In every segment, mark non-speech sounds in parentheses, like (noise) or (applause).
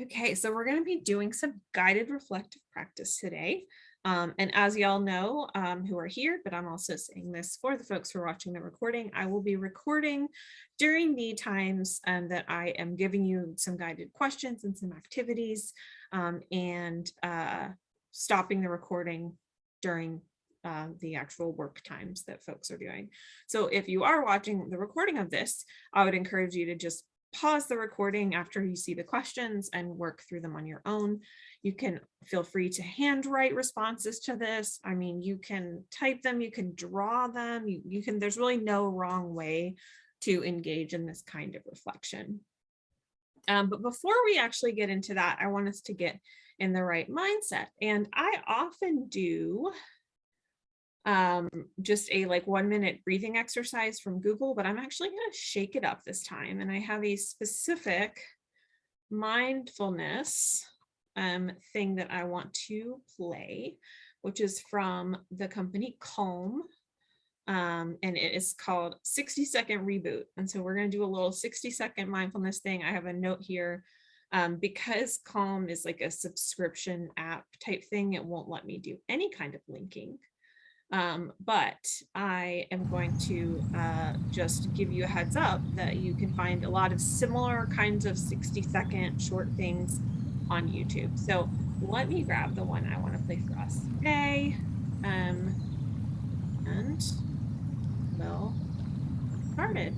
Okay, so we're going to be doing some guided reflective practice today. Um, and as y'all know um, who are here, but I'm also saying this for the folks who are watching the recording, I will be recording during the times um, that I am giving you some guided questions and some activities um, and uh, stopping the recording during uh, the actual work times that folks are doing. So if you are watching the recording of this, I would encourage you to just pause the recording after you see the questions and work through them on your own. You can feel free to handwrite responses to this. I mean, you can type them, you can draw them, you, you can, there's really no wrong way to engage in this kind of reflection. Um, but before we actually get into that, I want us to get in the right mindset. And I often do um, just a like one minute breathing exercise from Google, but I'm actually going to shake it up this time. And I have a specific mindfulness um, thing that I want to play, which is from the company Calm. Um, and it is called 60 second reboot. And so we're going to do a little 60 second mindfulness thing. I have a note here um, because Calm is like a subscription app type thing. It won't let me do any kind of linking. Um, but I am going to uh, just give you a heads up that you can find a lot of similar kinds of 60 second short things on YouTube. So let me grab the one I want to play for us today. Um, and we'll started.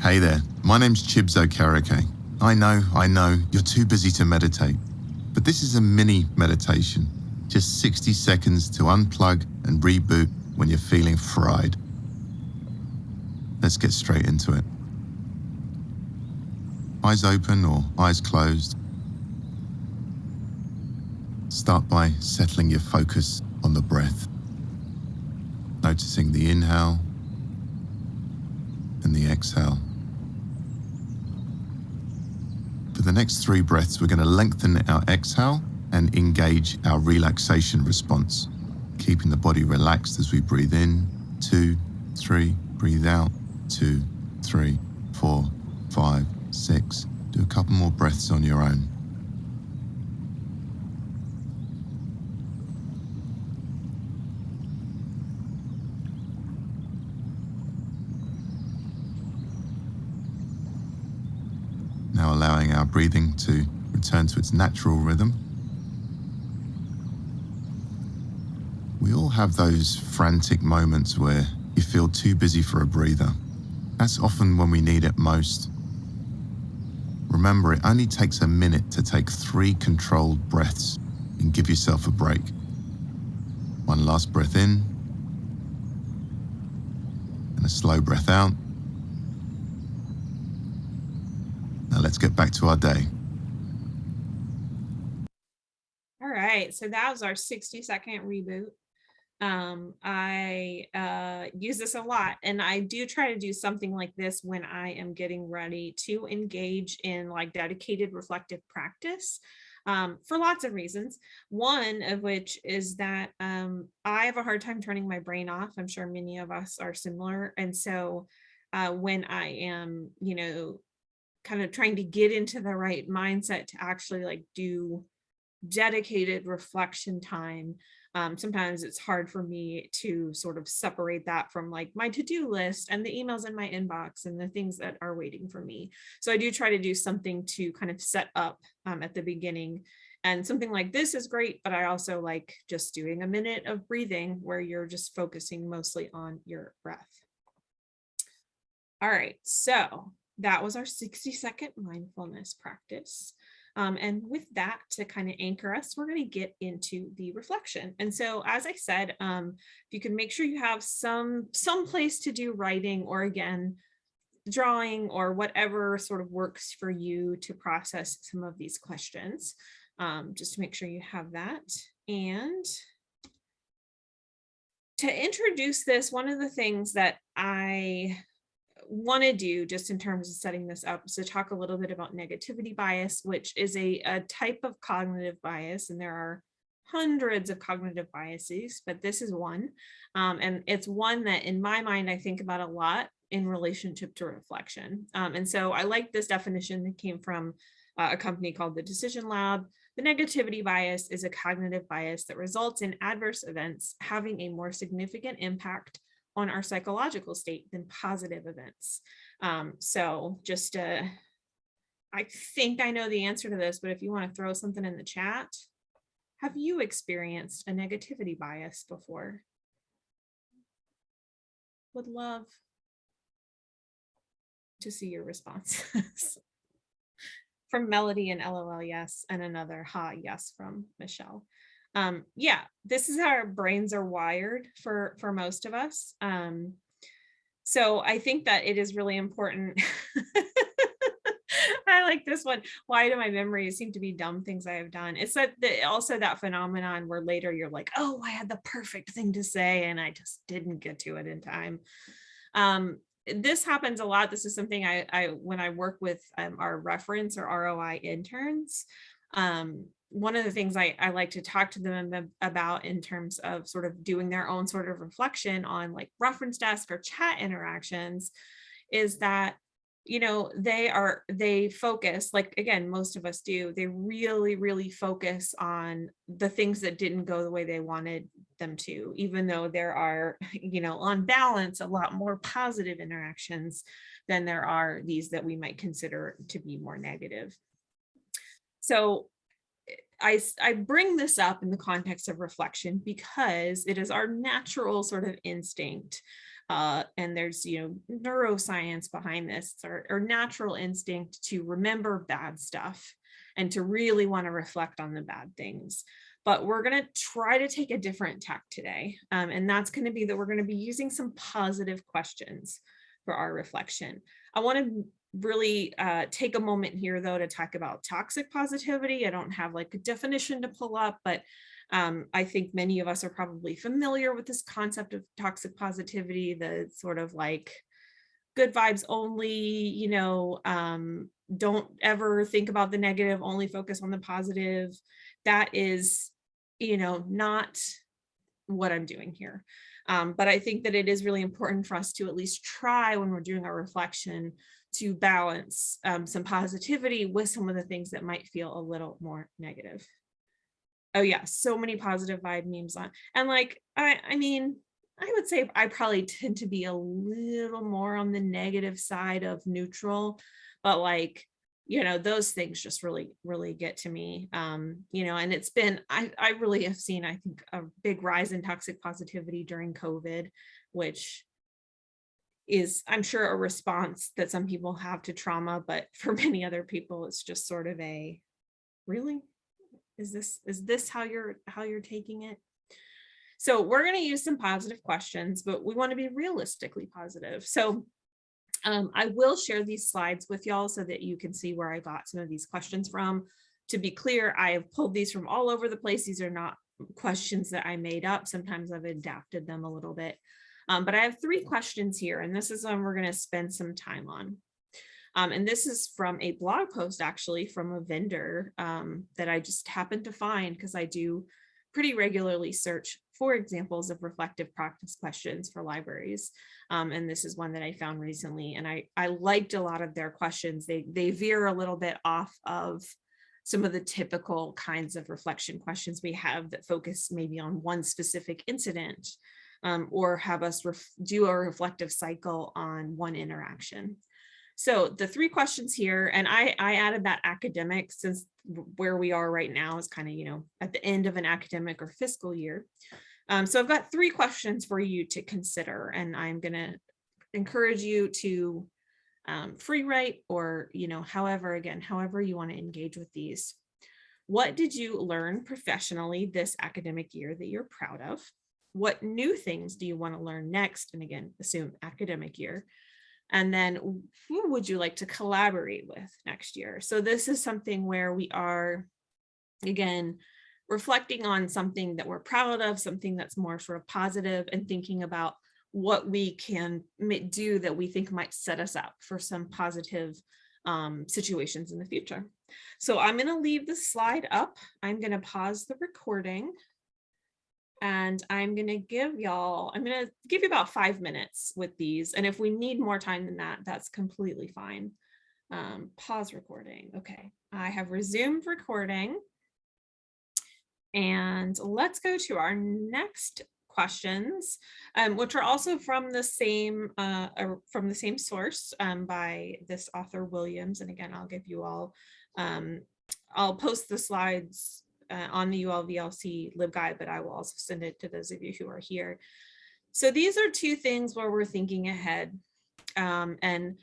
Hey there, my name's Chibs Okereke. I know, I know, you're too busy to meditate, but this is a mini meditation just 60 seconds to unplug and reboot when you're feeling fried. Let's get straight into it. Eyes open or eyes closed. Start by settling your focus on the breath. Noticing the inhale and the exhale. For the next three breaths, we're going to lengthen our exhale and engage our relaxation response, keeping the body relaxed as we breathe in, two, three, breathe out, two, three, four, five, six. Do a couple more breaths on your own. Now allowing our breathing to return to its natural rhythm. We all have those frantic moments where you feel too busy for a breather. That's often when we need it most. Remember, it only takes a minute to take three controlled breaths and give yourself a break. One last breath in, and a slow breath out. Now let's get back to our day. All right, so that was our 60 second reboot um i uh use this a lot and i do try to do something like this when i am getting ready to engage in like dedicated reflective practice um, for lots of reasons. One of which is that um, i have a hard time turning my brain off i'm sure many of us are similar and so uh, when i am you know kind of trying to get into the right mindset to actually like do dedicated reflection time um, sometimes it's hard for me to sort of separate that from like my to-do list and the emails in my inbox and the things that are waiting for me. So I do try to do something to kind of set up um, at the beginning and something like this is great, but I also like just doing a minute of breathing where you're just focusing mostly on your breath. All right, so that was our 60 second mindfulness practice. Um, and with that to kind of anchor us, we're going to get into the reflection. And so, as I said, um, if you can make sure you have some some place to do writing or again, drawing or whatever sort of works for you to process some of these questions, um, just to make sure you have that. And to introduce this, one of the things that I want to do just in terms of setting this up is to talk a little bit about negativity bias, which is a, a type of cognitive bias. And there are hundreds of cognitive biases, but this is one. Um, and it's one that in my mind, I think about a lot in relationship to reflection. Um, and so I like this definition that came from uh, a company called the Decision Lab. The negativity bias is a cognitive bias that results in adverse events having a more significant impact on our psychological state than positive events. Um, so just uh, I think I know the answer to this, but if you want to throw something in the chat, have you experienced a negativity bias before? Would love to see your responses. (laughs) from Melody and LOL, yes, and another ha, yes, from Michelle. Um, yeah, this is how our brains are wired for, for most of us. Um, so I think that it is really important. (laughs) I like this one. Why do my memories seem to be dumb things I have done? It's that the, also that phenomenon where later you're like, oh, I had the perfect thing to say and I just didn't get to it in time. Um, this happens a lot. This is something I, I when I work with um, our reference or ROI interns, um, one of the things I, I like to talk to them about in terms of sort of doing their own sort of reflection on like reference desk or chat interactions is that you know they are they focus like again most of us do they really really focus on the things that didn't go the way they wanted them to even though there are (laughs) you know on balance a lot more positive interactions than there are these that we might consider to be more negative. So I, I bring this up in the context of reflection because it is our natural sort of instinct uh, and there's you know neuroscience behind this. Our, our natural instinct to remember bad stuff and to really want to reflect on the bad things. But we're going to try to take a different tack today um, and that's going to be that we're going to be using some positive questions for our reflection. I want to really uh, take a moment here though to talk about toxic positivity i don't have like a definition to pull up but um, I think many of us are probably familiar with this concept of toxic positivity, the sort of like good vibes only, you know, um, don't ever think about the negative, only focus on the positive. That is, you know, not what I'm doing here. Um, but I think that it is really important for us to at least try when we're doing our reflection to balance um, some positivity with some of the things that might feel a little more negative oh yeah, so many positive vibe memes on. And like, I, I mean, I would say I probably tend to be a little more on the negative side of neutral, but like, you know, those things just really, really get to me. Um, you know, and it's been, I, I really have seen, I think, a big rise in toxic positivity during COVID, which is, I'm sure, a response that some people have to trauma, but for (laughs) many other people, it's just sort of a, really? is this is this how you're how you're taking it so we're going to use some positive questions but we want to be realistically positive so um, I will share these slides with y'all so that you can see where I got some of these questions from. To be clear, I have pulled these from all over the place. These are not questions that I made up. Sometimes I've adapted them a little bit. Um, but I have three questions here, and this is one we're going to spend some time on. Um, and this is from a blog post actually from a vendor um, that I just happened to find because I do pretty regularly search for examples of reflective practice questions for libraries. Um, and this is one that I found recently. And I, I liked a lot of their questions. They, they veer a little bit off of some of the typical kinds of reflection questions we have that focus maybe on one specific incident um, or have us do a reflective cycle on one interaction. So the three questions here, and I, I added that academic since where we are right now is kind of, you know, at the end of an academic or fiscal year. Um, so I've got three questions for you to consider, and I'm going to encourage you to um, free write or, you know, however, again, however you want to engage with these. What did you learn professionally this academic year that you're proud of? What new things do you want to learn next? And again, assume academic year. And then who would you like to collaborate with next year? So this is something where we are, again, reflecting on something that we're proud of, something that's more sort of positive and thinking about what we can do that we think might set us up for some positive um, situations in the future. So I'm going to leave the slide up. I'm going to pause the recording And I'm gonna give y'all, I'm gonna give you about five minutes with these. And if we need more time than that, that's completely fine. Um, pause recording. Okay, I have resumed recording. And let's go to our next questions, um, which are also from the same uh, from the same source um, by this author Williams. And again, I'll give you all, um, I'll post the slides uh, on the ULVLC LibGuide, but I will also send it to those of you who are here. So these are two things where we're thinking ahead. Um, and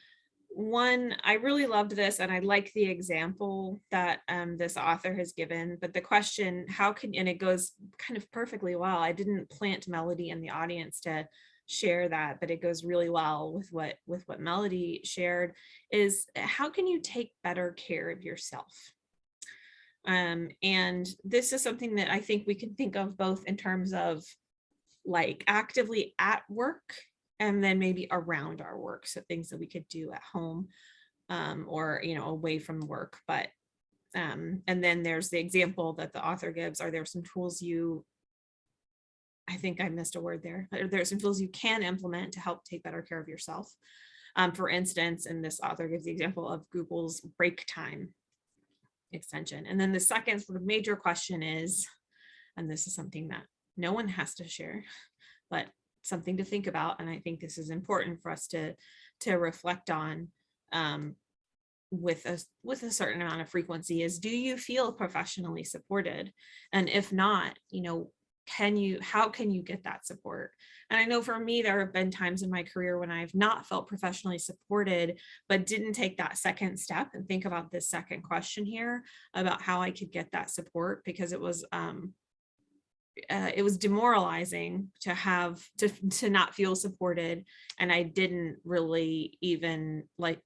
one, I really loved this and I like the example that um, this author has given, but the question, how can, and it goes kind of perfectly well. I didn't plant Melody in the audience to share that, but it goes really well with what, with what Melody shared is how can you take better care of yourself? Um, and this is something that I think we can think of both in terms of like actively at work and then maybe around our work. So things that we could do at home um, or, you know, away from work. But, um, and then there's the example that the author gives. Are there some tools you, I think I missed a word there. Are there some tools you can implement to help take better care of yourself? Um, for instance, and this author gives the example of Google's break time extension. And then the second sort of major question is, and this is something that no one has to share, but something to think about. And I think this is important for us to, to reflect on um, with a, with a certain amount of frequency is, do you feel professionally supported? And if not, you know, can you, how can you get that support? And I know for me, there have been times in my career when I've not felt professionally supported, but didn't take that second step and think about this second question here about how I could get that support because it was, um, uh, it was demoralizing to have to to not feel supported and i didn't really even like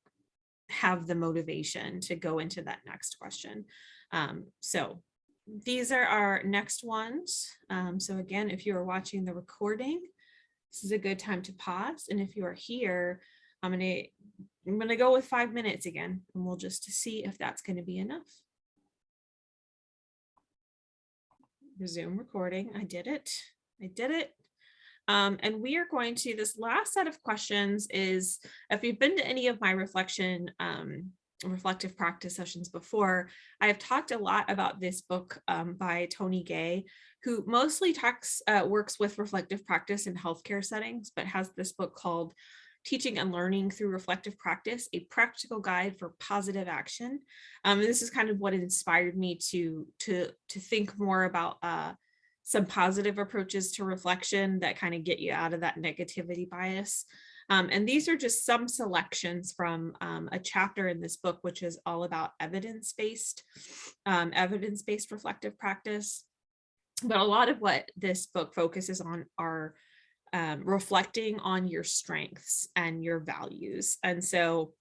have the motivation to go into that next question um, so these are our next ones um, so again if you are watching the recording this is a good time to pause and if you are here i'm gonna i'm gonna go with five minutes again and we'll just see if that's going to be enough resume recording. I did it. I did it. Um, and we are going to, this last set of questions is, if you've been to any of my reflection, um, reflective practice sessions before, I have talked a lot about this book um, by Tony Ghaye, who mostly talks, uh, works with reflective practice in healthcare settings, but has this book called Teaching and Learning Through Reflective Practice, a practical guide for positive action. Um, this is kind of what inspired me to, to, to think more about uh, some positive approaches to reflection that kind of get you out of that negativity bias. Um, and these are just some selections from um, a chapter in this book, which is all about evidence-based, um, evidence-based reflective practice. But a lot of what this book focuses on are um, reflecting on your strengths and your values. And so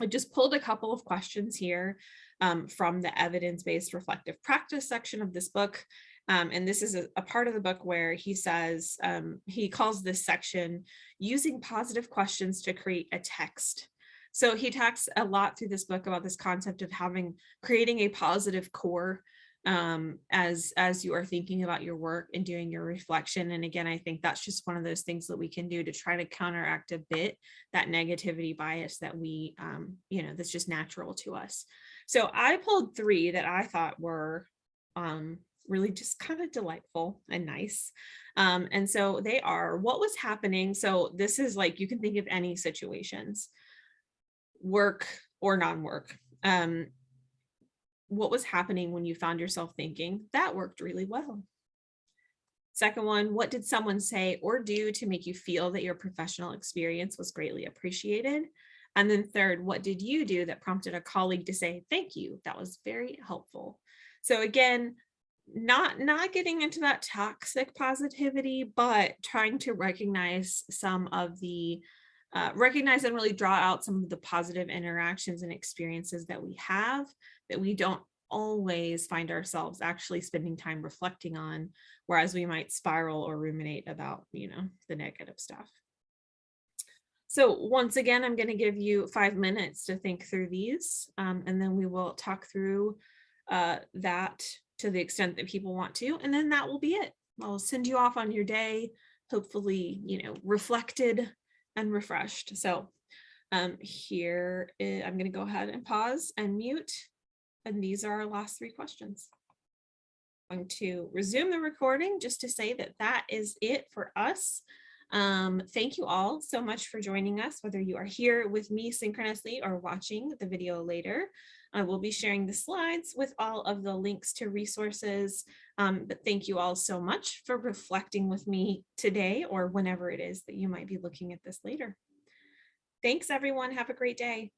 I just pulled a couple of questions here um, from the evidence-based reflective practice section of this book. Um, and this is a, a, part of the book where he says, um, he calls this section using positive questions to create a text. So he talks a lot through this book about this concept of having, creating a positive core um, as as you are thinking about your work and doing your reflection. And again, I think that's just one of those things that we can do to try to counteract a bit that negativity bias that we, um, you know, that's just natural to us. So I pulled three that I thought were um, really just kind of delightful and nice. Um, and so they are what was happening. So this is like, you can think of any situations, work or non-work. Um, what was happening when you found yourself thinking that worked really well. Second one, what did someone say or do to make you feel that your professional experience was greatly appreciated? And then third, what did you do that prompted a colleague to say, thank you, that was very helpful. So again, not, not getting into that toxic positivity, but trying to recognize some of the, uh, recognize and really draw out some of the positive interactions and experiences that we have that we don't always find ourselves actually spending time reflecting on, whereas we might spiral or ruminate about, you know, the negative stuff. So once again, I'm going to give you five minutes to think through these, um, and then we will talk through uh, that to the extent that people want to, and then that will be it. I'll send you off on your day, hopefully, you know, reflected and refreshed. So um, here, i- I'm going to go ahead and pause and mute. And these are our last three questions. I'm Going to resume the recording just to say that that is it for us. Um, thank you all so much for joining us, whether you are here with me synchronously or watching the video later. I will be sharing the slides with all of the links to resources. Um, but thank you all so much for reflecting with me today or whenever it is that you might be looking at this later. Thanks, everyone. Have a great day.